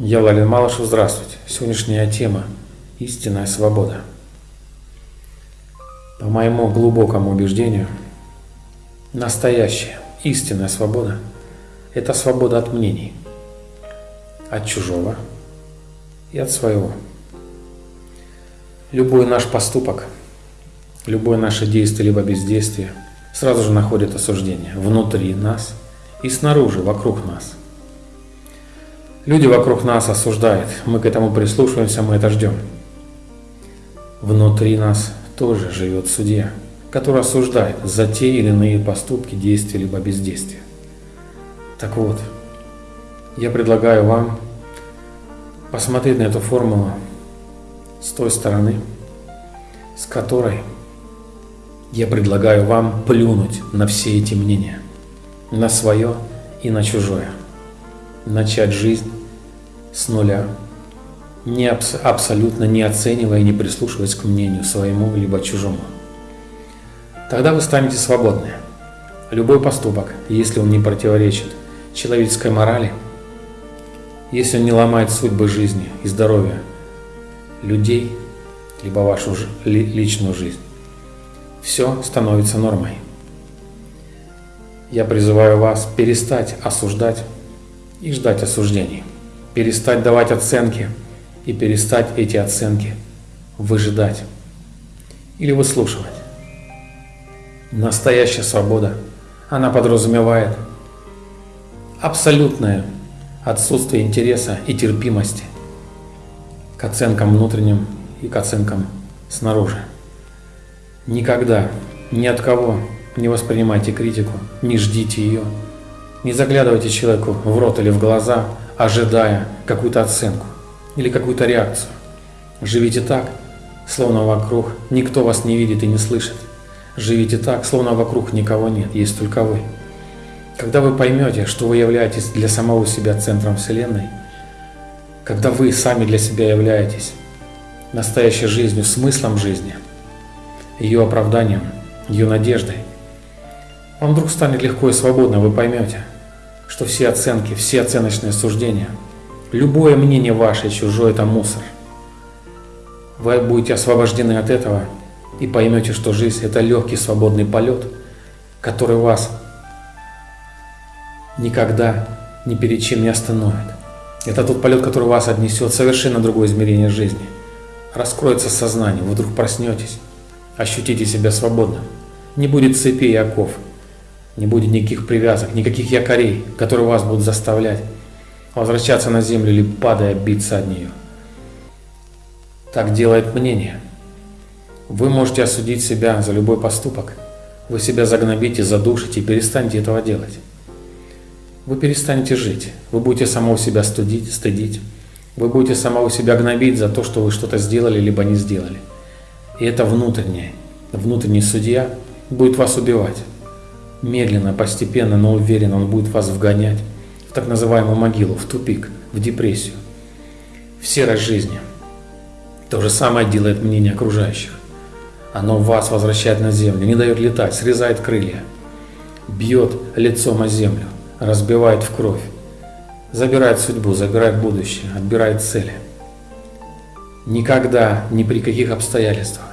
Я Владимир Малышев, здравствуйте. Сегодняшняя тема – истинная свобода. По моему глубокому убеждению, настоящая истинная свобода – это свобода от мнений, от чужого и от своего. Любой наш поступок, любое наше действие либо бездействие сразу же находит осуждение внутри нас и снаружи, вокруг нас – Люди вокруг нас осуждают, мы к этому прислушиваемся, мы это ждем. Внутри нас тоже живет судья, который осуждает за те или иные поступки, действия либо бездействия. Так вот, я предлагаю вам посмотреть на эту формулу с той стороны, с которой я предлагаю вам плюнуть на все эти мнения, на свое и на чужое – начать жизнь с нуля, не абс абсолютно не оценивая и не прислушиваясь к мнению своему либо чужому. Тогда вы станете свободны. Любой поступок, если он не противоречит человеческой морали, если он не ломает судьбы жизни и здоровья людей, либо вашу личную жизнь, все становится нормой. Я призываю вас перестать осуждать и ждать осуждений. Перестать давать оценки и перестать эти оценки выжидать или выслушивать. Настоящая свобода, она подразумевает абсолютное отсутствие интереса и терпимости к оценкам внутренним и к оценкам снаружи. Никогда ни от кого не воспринимайте критику, не ждите ее, не заглядывайте человеку в рот или в глаза, ожидая какую-то оценку или какую-то реакцию. Живите так, словно вокруг никто вас не видит и не слышит. Живите так, словно вокруг никого нет, есть только вы. Когда вы поймете, что вы являетесь для самого себя центром Вселенной, когда вы сами для себя являетесь настоящей жизнью, смыслом жизни, ее оправданием, ее надеждой, вам вдруг станет легко и свободно, вы поймете – что все оценки, все оценочные суждения, любое мнение ваше чужое – это мусор. Вы будете освобождены от этого и поймете, что жизнь – это легкий свободный полет, который вас никогда ни перед чем не остановит. Это тот полет, который вас отнесет в совершенно другое измерение жизни. Раскроется сознание, вы вдруг проснетесь, ощутите себя свободным. Не будет цепей и оков, не будет никаких привязок, никаких якорей, которые вас будут заставлять возвращаться на землю или падая биться от нее. Так делает мнение. Вы можете осудить себя за любой поступок. Вы себя загнобите, задушите и перестанете этого делать. Вы перестанете жить. Вы будете самого себя студить, стыдить. Вы будете самого себя гнобить за то, что вы что-то сделали, либо не сделали. И это внутреннее, внутренний судья будет вас убивать. Медленно, постепенно, но уверенно он будет вас вгонять в так называемую могилу, в тупик, в депрессию, в серость жизни. То же самое делает мнение окружающих. Оно вас возвращает на землю, не дает летать, срезает крылья, бьет лицом о землю, разбивает в кровь, забирает судьбу, забирает будущее, отбирает цели. Никогда, ни при каких обстоятельствах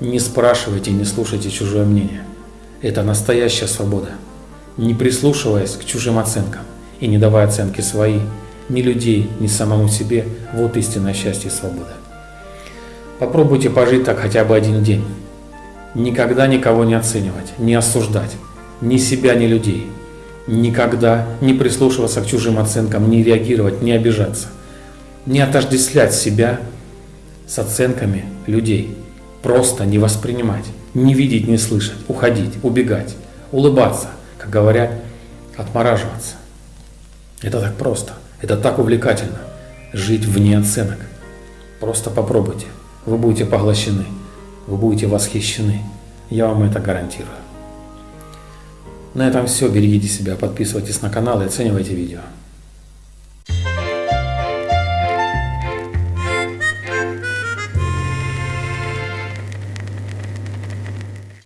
не спрашивайте, не слушайте чужое мнение. Это настоящая свобода. Не прислушиваясь к чужим оценкам и не давая оценки свои, ни людей, ни самому себе, вот истинное счастье и свобода. Попробуйте пожить так хотя бы один день. Никогда никого не оценивать, не осуждать, ни себя, ни людей. Никогда не прислушиваться к чужим оценкам, не реагировать, не обижаться. Не отождествлять себя с оценками людей. Просто не воспринимать, не видеть, не слышать, уходить, убегать, улыбаться, как говорят, отмораживаться. Это так просто, это так увлекательно, жить вне оценок. Просто попробуйте, вы будете поглощены, вы будете восхищены, я вам это гарантирую. На этом все, берегите себя, подписывайтесь на канал и оценивайте видео.